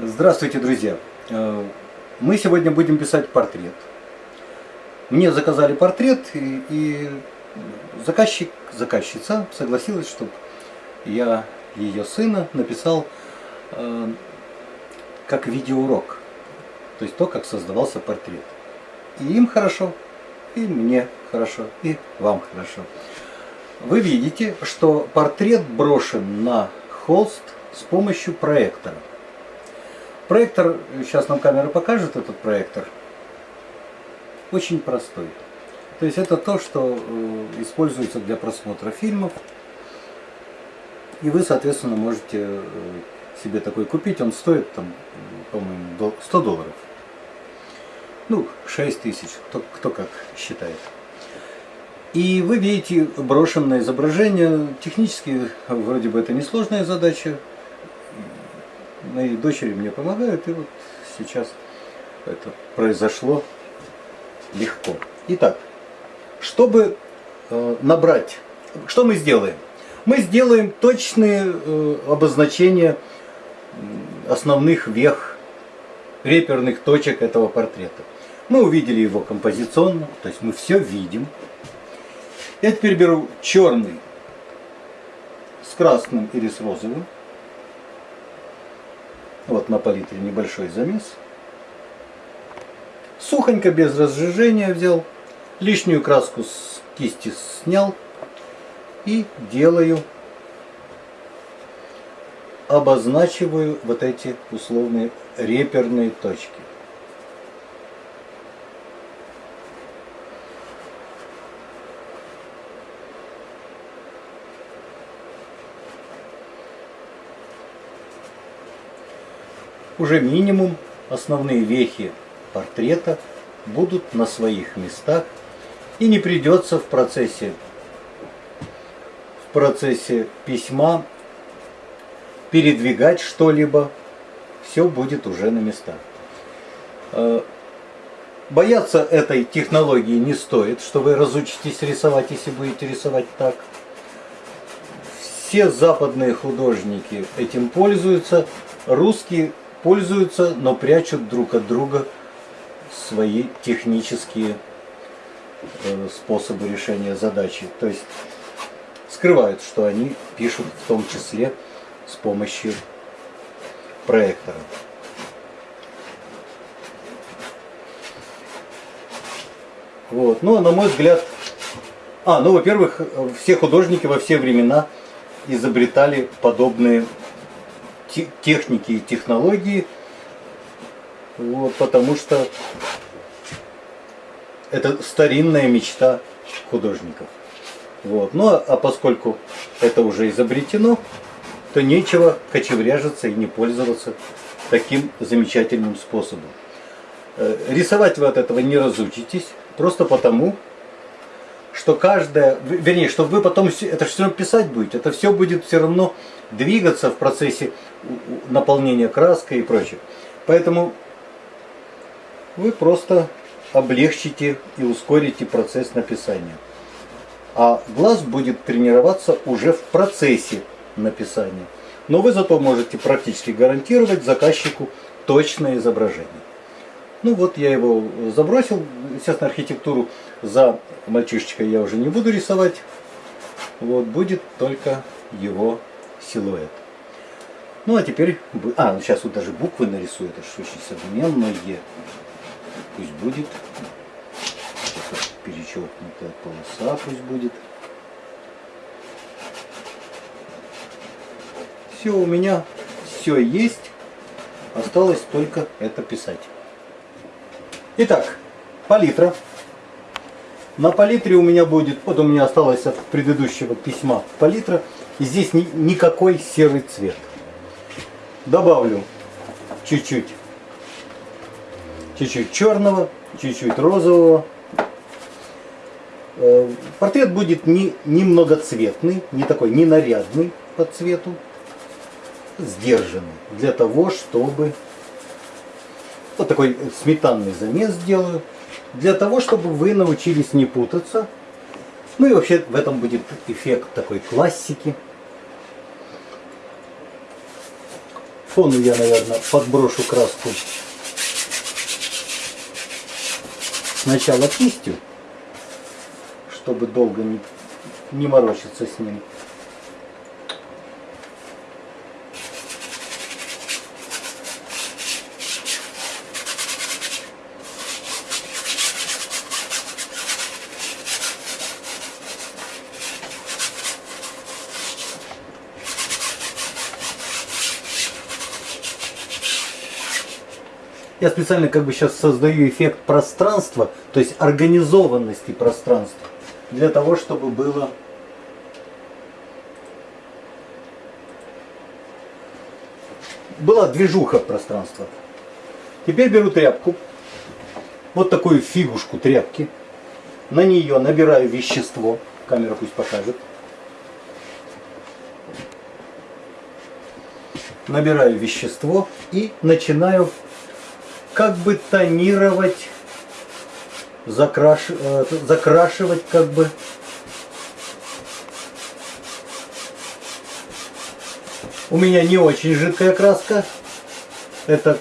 Здравствуйте, друзья! Э, мы сегодня будем писать портрет. Мне заказали портрет, и, заказчик, заказчица согласилась, чтобы я ее сына написал э, как видеоурок. То есть то, как создавался портрет. И им хорошо, и мне хорошо, и вам хорошо. Вы видите, что портрет брошен на холст с помощью проектора. Проектор, сейчас нам камера покажет этот проектор, очень простой. То есть это то, что э, используется для просмотра фильмов. И вы, соответственно, можете э, себе такой купить. Он стоит, там, по-моему, 100 долларов. Ну, 6 тысяч, кто, кто как считает. И вы видите брошенное изображение. Технически вроде бы это несложная задача мои дочери мне помогают, и вот сейчас это произошло легко. Итак, чтобы э, набрать, что мы сделаем? Мы сделаем точные э, обозначения основных вех, реперных точек этого портрета. Мы увидели его композиционно, то есть мы все видим. Я теперь беру черный с красным или с розовым. Вот на палитре небольшой замес. Сухонько, без разжижения взял. Лишнюю краску с кисти снял. И делаю, обозначиваю вот эти условные реперные точки. Уже минимум основные вехи портрета будут на своих местах и не придется в процессе в процессе письма передвигать что-либо, все будет уже на местах. Э, бояться этой технологии не стоит, что вы разучитесь рисовать, если будете рисовать так. Все западные художники этим пользуются, русские пользуются, но прячут друг от друга свои технические э, способы решения задачи. То есть скрывают, что они пишут в том числе с помощью проектора. Вот. Ну, а на мой взгляд, а, ну, во-первых, все художники во все времена изобретали подобные техники и технологии, вот, потому что это старинная мечта художников. Вот. Ну а, а поскольку это уже изобретено, то нечего кочевряжиться и не пользоваться таким замечательным способом. Э, рисовать вы от этого не разучитесь, просто потому, что каждая, вернее, что вы потом это все равно писать будете, это все будет все равно двигаться в процессе наполнения краской и прочее. Поэтому вы просто облегчите и ускорите процесс написания. А глаз будет тренироваться уже в процессе написания. Но вы зато можете практически гарантировать заказчику точное изображение. Ну вот я его забросил. Естественно, архитектуру за мальчишечкой я уже не буду рисовать. Вот будет только его силуэт. Ну а теперь, а, ну, сейчас вот даже буквы нарисую, это же очень современное. Пусть будет. Перечеркнутая полоса пусть будет. Все у меня, все есть. Осталось только это писать. Итак, палитра. На палитре у меня будет, вот у меня осталось от предыдущего письма палитра, и здесь ни, никакой серый цвет. Добавлю чуть-чуть, чуть-чуть черного, чуть-чуть розового. Э, портрет будет не, не многоцветный, не такой, не нарядный по цвету, сдержанный, для того, чтобы вот такой сметанный замес сделаю. Для того, чтобы вы научились не путаться. Ну и вообще в этом будет эффект такой классики. фону я, наверное, подброшу краску сначала кистью, чтобы долго не, не морочиться с ним. Я специально как бы сейчас создаю эффект пространства, то есть организованности пространства, для того, чтобы было была движуха пространства. Теперь беру тряпку, вот такую фигушку тряпки, на нее набираю вещество, камера пусть покажет. Набираю вещество и начинаю как бы тонировать, закраш, э, закрашивать как бы. У меня не очень жидкая краска. Это,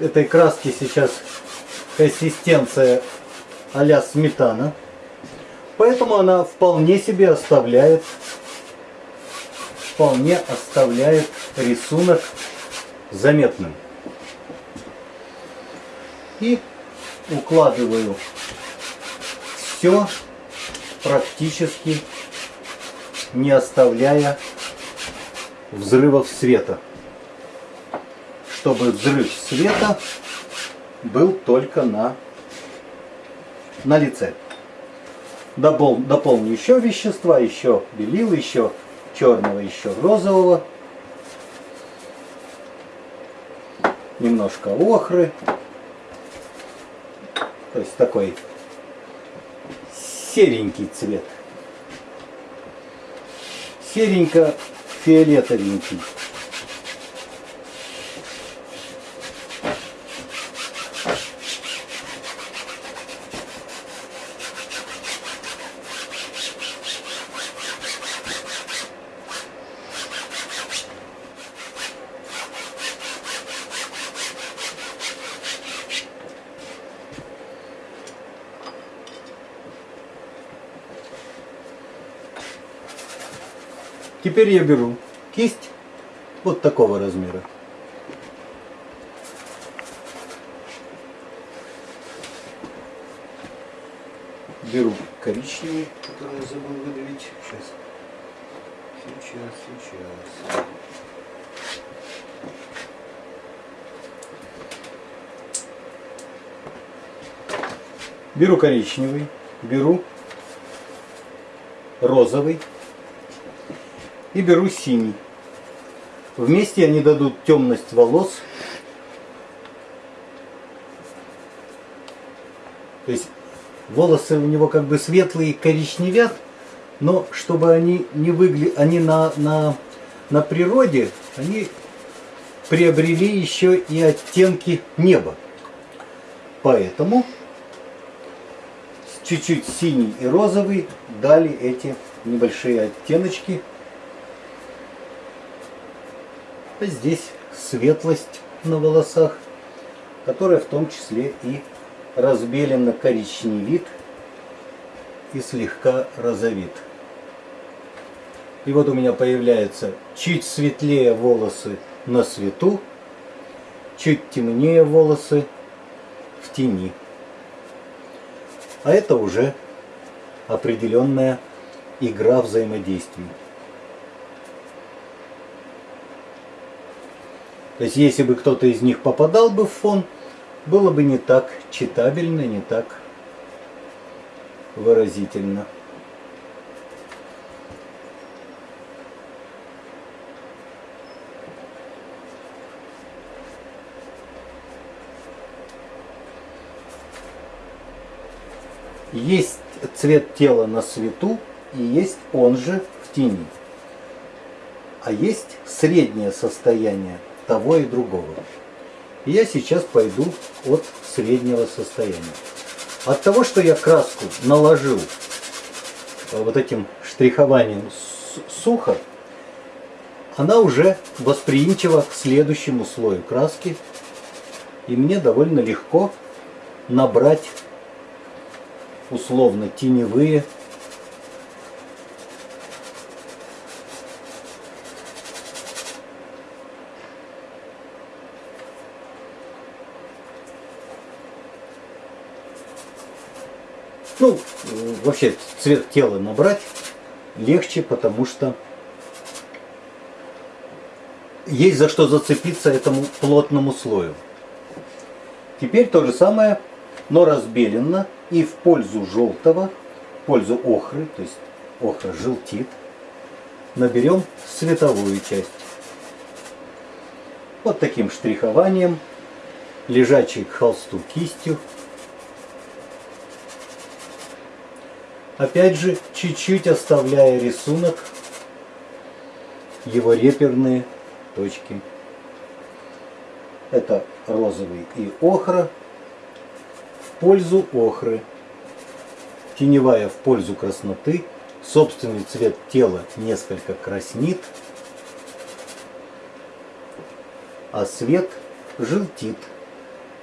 этой краски сейчас консистенция а сметана. Поэтому она вполне себе оставляет, вполне оставляет рисунок заметным и укладываю все практически не оставляя взрывов света. Чтобы взрыв света был только на, на лице. Допол, дополню еще вещества, еще белил, еще черного, еще розового. Немножко охры. То есть такой серенький цвет. Серенько-фиолетовенький. Теперь я беру кисть вот такого размера. Беру коричневый, который я забыл выдавить. Сейчас. Сейчас, сейчас. Беру коричневый, беру розовый и беру синий. Вместе они дадут темность волос. То есть волосы у него как бы светлые, коричневят, но чтобы они не выглядели, они на, на, на природе, они приобрели еще и оттенки неба. Поэтому чуть-чуть синий и розовый дали эти небольшие оттеночки а здесь светлость на волосах, которая в том числе и разбеленно коричневит и слегка розовит. И вот у меня появляются чуть светлее волосы на свету, чуть темнее волосы в тени. А это уже определенная игра взаимодействий. То есть если бы кто-то из них попадал бы в фон, было бы не так читабельно, не так выразительно. Есть цвет тела на свету и есть он же в тени. А есть среднее состояние того и другого. Я сейчас пойду от среднего состояния. От того, что я краску наложил э, вот этим штрихованием сухо, она уже восприимчива к следующему слою краски. И мне довольно легко набрать условно теневые Ну, вообще цвет тела набрать легче, потому что есть за что зацепиться этому плотному слою. Теперь то же самое, но разбелено и в пользу желтого, в пользу охры, то есть охра желтит, наберем световую часть. Вот таким штрихованием, лежачей к холсту кистью, Опять же, чуть-чуть оставляя рисунок, его реперные точки. Это розовый и охра в пользу охры. Теневая в пользу красноты. Собственный цвет тела несколько краснит, а свет желтит.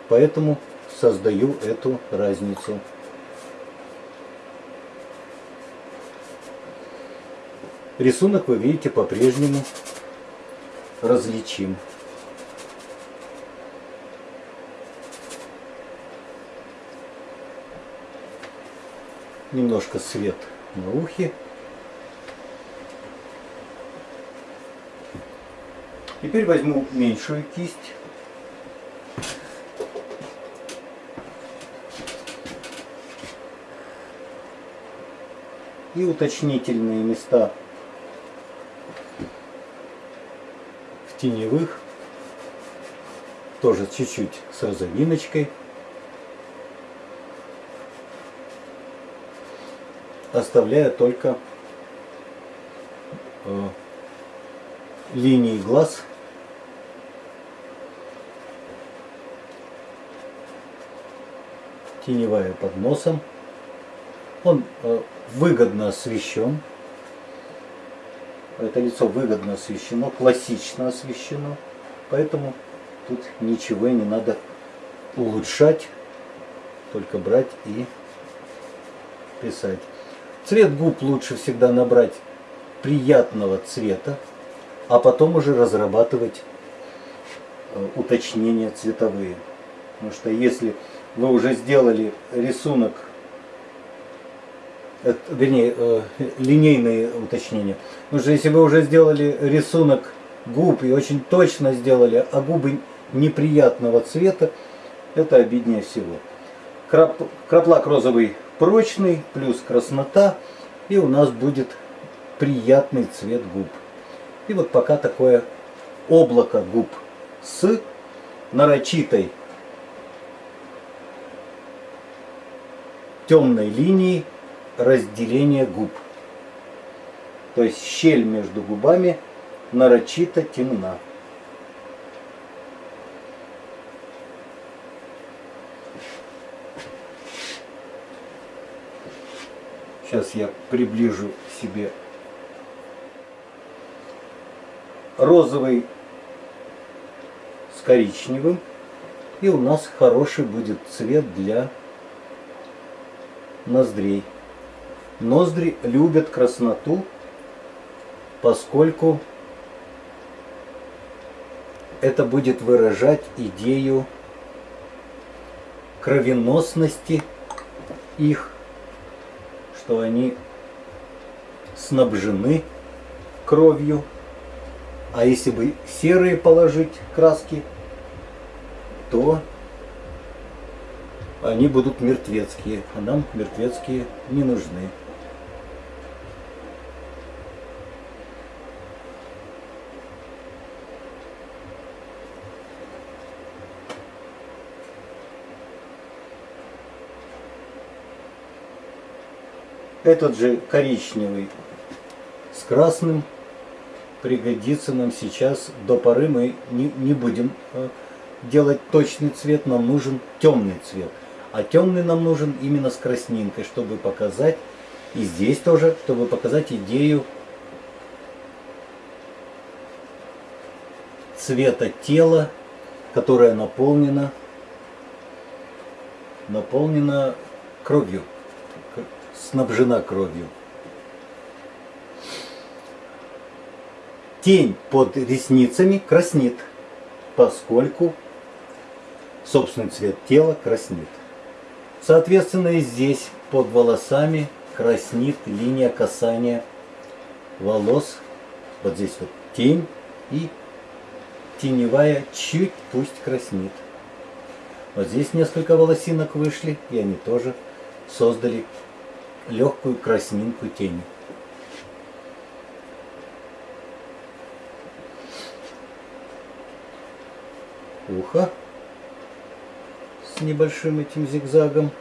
Поэтому создаю эту разницу. Рисунок вы видите по-прежнему различим. Немножко свет на ухе. Теперь возьму меньшую кисть. И уточнительные места теневых, тоже чуть-чуть с розовиночкой. Оставляя только э, линии глаз. Теневая под носом. Он э, выгодно освещен это лицо выгодно освещено, классично освещено, поэтому тут ничего не надо улучшать, только брать и писать. Цвет губ лучше всегда набрать приятного цвета, а потом уже разрабатывать э, уточнения цветовые. Потому что если вы уже сделали рисунок это, вернее, э, линейные уточнения. Потому что если вы уже сделали рисунок губ и очень точно сделали, а губы неприятного цвета, это обиднее всего. Крап, краплак розовый прочный, плюс краснота, и у нас будет приятный цвет губ. И вот пока такое облако губ с нарочитой темной линией разделение губ. То есть щель между губами нарочито темна. Сейчас я приближу себе розовый с коричневым. И у нас хороший будет цвет для ноздрей. Ноздри любят красноту, поскольку это будет выражать идею кровеносности их, что они снабжены кровью. А если бы серые положить краски, то они будут мертвецкие, а нам мертвецкие не нужны. Этот же коричневый с красным пригодится нам сейчас. До поры мы не, не будем э, делать точный цвет, нам нужен темный цвет. А темный нам нужен именно с краснинкой, чтобы показать, и здесь тоже, чтобы показать идею цвета тела, которое наполнено, наполнено кровью, снабжена кровью. Тень под ресницами краснит, поскольку собственный цвет тела краснит. Соответственно, и здесь под волосами краснит линия касания волос. Вот здесь вот тень и теневая чуть пусть краснит. Вот здесь несколько волосинок вышли, и они тоже создали легкую краснинку тени. Ухо с небольшим этим зигзагом.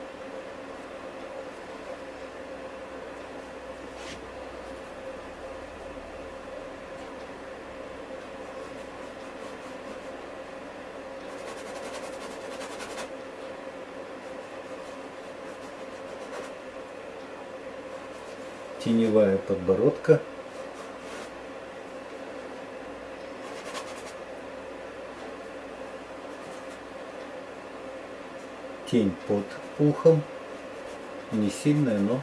Теневая подбородка. Тень под ухом. Не сильная, но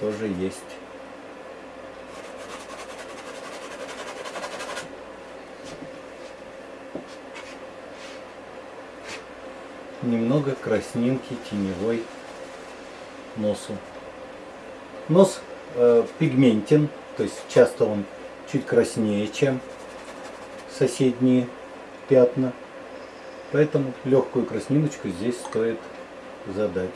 тоже есть. Немного краснинки теневой носу. Нос э, пигментен, то есть часто он чуть краснее, чем соседние пятна. Поэтому легкую красниночку здесь стоит задать.